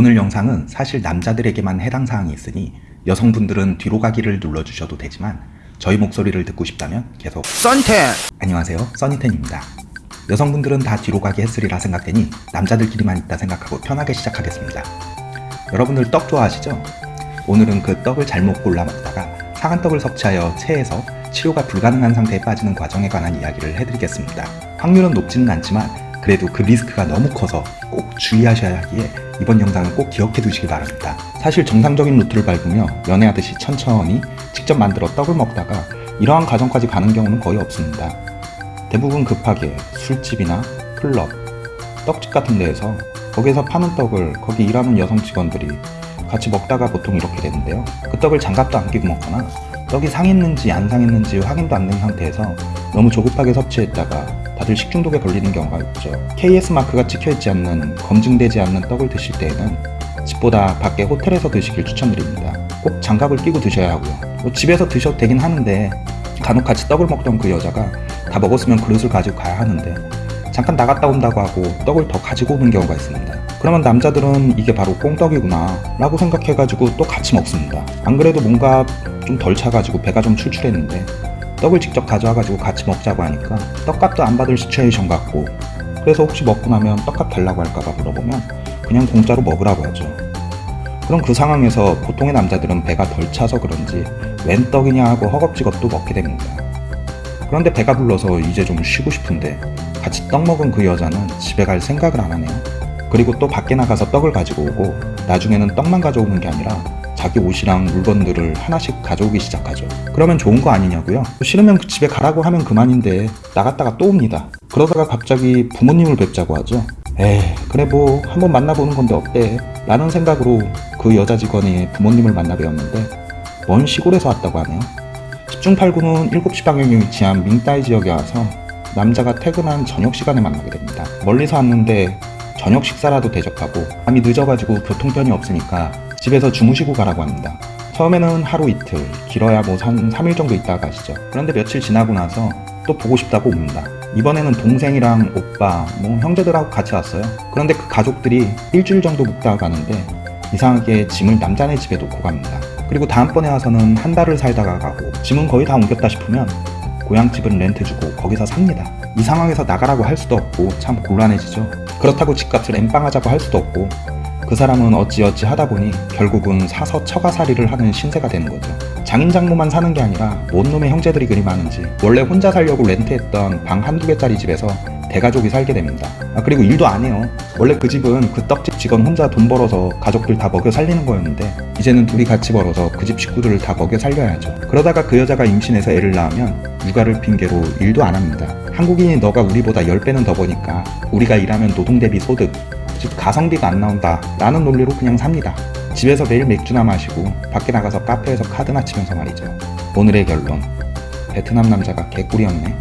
오늘 영상은 사실 남자들에게만 해당 사항이 있으니 여성분들은 뒤로 가기를 눌러주셔도 되지만 저희 목소리를 듣고 싶다면 계속 썬텐 안녕하세요. 써니텐입니다. 여성분들은 다 뒤로 가기 했으리라 생각되니 남자들끼리만 있다 생각하고 편하게 시작하겠습니다. 여러분들 떡 좋아하시죠? 오늘은 그 떡을 잘못 골라 먹다가 상한 떡을 섭취하여 체해서 치료가 불가능한 상태에 빠지는 과정에 관한 이야기를 해드리겠습니다. 확률은 높지는 않지만 그래도 그 리스크가 너무 커서 꼭 주의하셔야 하기에 이번 영상은 꼭 기억해 두시길 바랍니다 사실 정상적인 루트를 밟으며 연애하듯이 천천히 직접 만들어 떡을 먹다가 이러한 과정까지 가는 경우는 거의 없습니다 대부분 급하게 술집이나 클럽, 떡집 같은 데에서 거기에서 파는 떡을 거기 일하는 여성 직원들이 같이 먹다가 보통 이렇게 되는데요. 그 떡을 장갑도 안 끼고 먹거나 떡이 상했는지 안 상했는지 확인도 안 된 상태에서 너무 조급하게 섭취했다가 다들 식중독에 걸리는 경우가 있죠. KS 마크가 찍혀있지 않는 검증되지 않는 떡을 드실 때에는 집보다 밖에 호텔에서 드시길 추천드립니다. 꼭 장갑을 끼고 드셔야 하고요. 뭐 집에서 드셔도 되긴 하는데 간혹 같이 떡을 먹던 그 여자가 다 먹었으면 그릇을 가지고 가야 하는데 잠깐 나갔다 온다고 하고 떡을 더 가지고 오는 경우가 있습니다. 그러면 남자들은 이게 바로 꽁떡이구나 라고 생각해가지고 또 같이 먹습니다. 안 그래도 뭔가 좀 덜 차가지고 배가 좀 출출했는데 떡을 직접 가져와가지고 같이 먹자고 하니까 떡값도 안 받을 시츄에이션 같고 그래서 혹시 먹고 나면 떡값 달라고 할까봐 물어보면 그냥 공짜로 먹으라고 하죠. 그럼 그 상황에서 보통의 남자들은 배가 덜 차서 그런지 웬 떡이냐 하고 허겁지겁 또 먹게 됩니다. 그런데 배가 불러서 이제 좀 쉬고 싶은데 같이 떡 먹은 그 여자는 집에 갈 생각을 안 하네요. 그리고 또 밖에 나가서 떡을 가지고 오고 나중에는 떡만 가져오는 게 아니라 자기 옷이랑 물건들을 하나씩 가져오기 시작하죠. 그러면 좋은 거 아니냐고요? 싫으면 집에 가라고 하면 그만인데 나갔다가 또 옵니다. 그러다가 갑자기 부모님을 뵙자고 하죠. 에이 그래 뭐 한번 만나보는 건데 어때? 라는 생각으로 그 여자 직원이 부모님을 만나 뵈었는데 먼 시골에서 왔다고 하네요. 10중 8구는 7시 방향에 위치한 밍따이 지역에 와서 남자가 퇴근한 저녁 시간에 만나게 됩니다. 멀리서 왔는데 저녁 식사라도 대접하고 밤이 늦어가지고 교통편이 없으니까 집에서 주무시고 가라고 합니다. 처음에는 하루 이틀, 길어야 뭐한 3일 정도 있다가 가시죠. 그런데 며칠 지나고 나서 또 보고 싶다고 옵니다. 이번에는 동생이랑 오빠, 뭐 형제들하고 같이 왔어요. 그런데 그 가족들이 일주일 정도 묵다가 가는데 이상하게 짐을 남자네 집에 놓고 갑니다. 그리고 다음번에 와서는 한 달을 살다가 가고 짐은 거의 다 옮겼다 싶으면 고향집은 렌트 주고 거기서 삽니다. 이 상황에서 나가라고 할 수도 없고 참 곤란해지죠. 그렇다고 집값을 엠빵하자고 할 수도 없고 그 사람은 어찌어찌 하다 보니 결국은 사서 처가살이를 하는 신세가 되는 거죠. 장인 장모만 사는 게 아니라 뭔 놈의 형제들이 그리 많은지 원래 혼자 살려고 렌트했던 방 한두 개짜리 집에서 대가족이 살게 됩니다. 아, 그리고 일도 안 해요. 원래 그 집은 그 떡집 직원 혼자 돈 벌어서 가족들 다 먹여 살리는 거였는데 이제는 둘이 같이 벌어서 그 집 식구들을 다 먹여 살려야죠. 그러다가 그 여자가 임신해서 애를 낳으면 육아를 핑계로 일도 안 합니다. 한국인이 너가 우리보다 10배는 더 버니까 우리가 일하면 노동 대비 소득, 즉 가성비가 안 나온다 라는 논리로 그냥 삽니다. 집에서 매일 맥주나 마시고 밖에 나가서 카페에서 카드나 치면서 말이죠. 오늘의 결론 베트남 남자가 개꿀이었네.